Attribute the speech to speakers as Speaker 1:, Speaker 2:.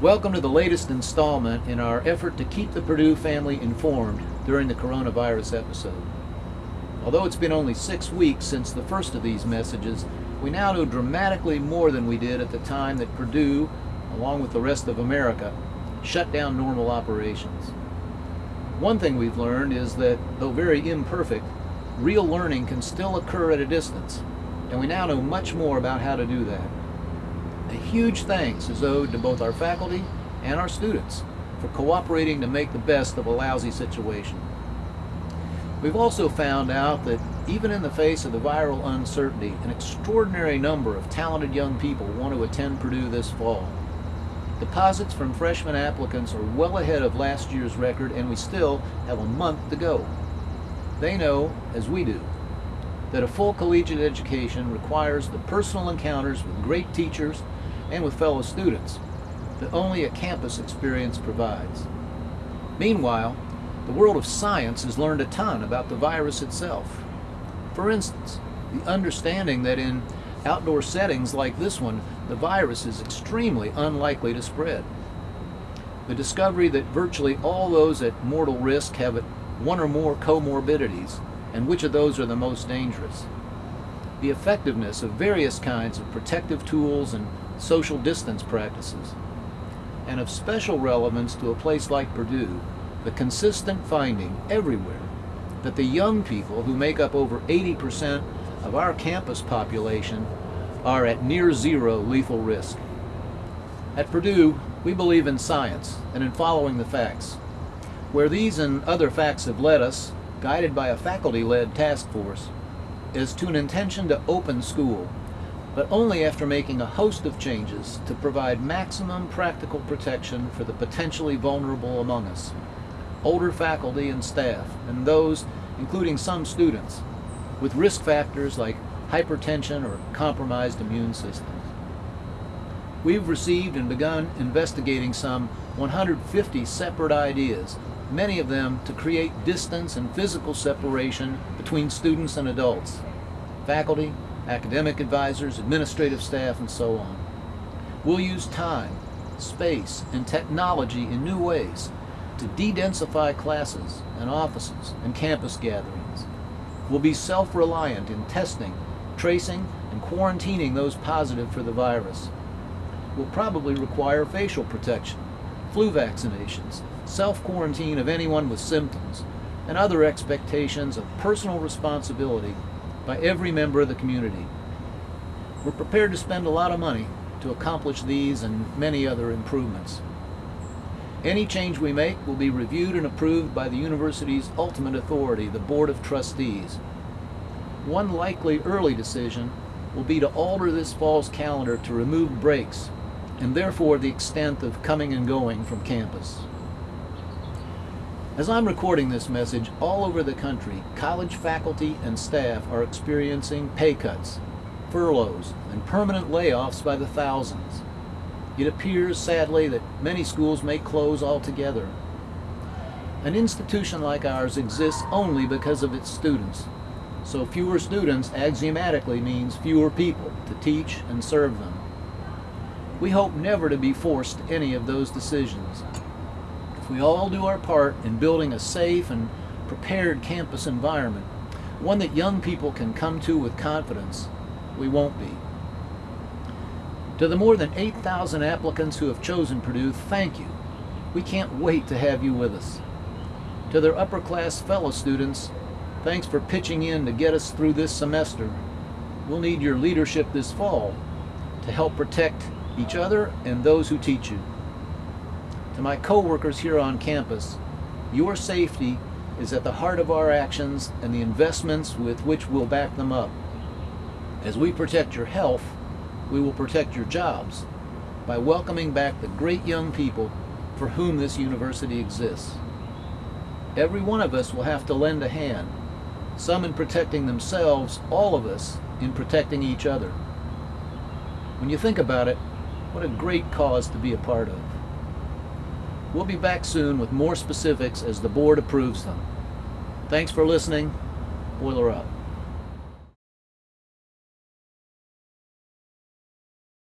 Speaker 1: Welcome to the latest installment in our effort to keep the Purdue family informed during the coronavirus episode. Although it's been only six weeks since the first of these messages, we now know dramatically more than we did at the time that Purdue, along with the rest of America, shut down normal operations. One thing we've learned is that, though very imperfect, real learning can still occur at a distance, and we now know much more about how to do that. A huge thanks is owed to both our faculty and our students for cooperating to make the best of a lousy situation. We've also found out that even in the face of the viral uncertainty, an extraordinary number of talented young people want to attend Purdue this fall. Deposits from freshman applicants are well ahead of last year's record and we still have a month to go. They know, as we do, that a full collegiate education requires the personal encounters with great teachers and with fellow students that only a campus experience provides. Meanwhile, the world of science has learned a ton about the virus itself. For instance, the understanding that in outdoor settings like this one, the virus is extremely unlikely to spread. The discovery that virtually all those at mortal risk have one or more comorbidities, and which of those are the most dangerous. The effectiveness of various kinds of protective tools and social distance practices. And of special relevance to a place like Purdue, the consistent finding everywhere that the young people who make up over 80% of our campus population are at near zero lethal risk. At Purdue, we believe in science and in following the facts. Where these and other facts have led us, guided by a faculty-led task force, is to an intention to open school but only after making a host of changes to provide maximum practical protection for the potentially vulnerable among us, older faculty and staff, and those, including some students, with risk factors like hypertension or compromised immune systems. We've received and begun investigating some 150 separate ideas, many of them to create distance and physical separation between students and adults, faculty, academic advisors, administrative staff, and so on. We'll use time, space, and technology in new ways to de-densify classes and offices and campus gatherings. We'll be self-reliant in testing, tracing, and quarantining those positive for the virus. We'll probably require facial protection, flu vaccinations, self-quarantine of anyone with symptoms, and other expectations of personal responsibility by every member of the community. We're prepared to spend a lot of money to accomplish these and many other improvements. Any change we make will be reviewed and approved by the university's ultimate authority, the Board of Trustees. One likely early decision will be to alter this fall's calendar to remove breaks and therefore the extent of coming and going from campus. As I'm recording this message, all over the country, college faculty and staff are experiencing pay cuts, furloughs, and permanent layoffs by the thousands. It appears, sadly, that many schools may close altogether. An institution like ours exists only because of its students. So fewer students axiomatically means fewer people to teach and serve them. We hope never to be forced to any of those decisions we all do our part in building a safe and prepared campus environment, one that young people can come to with confidence, we won't be. To the more than 8,000 applicants who have chosen Purdue, thank you. We can't wait to have you with us. To their upper class fellow students, thanks for pitching in to get us through this semester. We'll need your leadership this fall to help protect each other and those who teach you. To my coworkers here on campus, your safety is at the heart of our actions and the investments with which we'll back them up. As we protect your health, we will protect your jobs by welcoming back the great young people for whom this university exists. Every one of us will have to lend a hand, some in protecting themselves, all of us in protecting each other. When you think about it, what a great cause to be a part of. We'll be back soon with more specifics as the board approves them. Thanks for listening. Boiler up.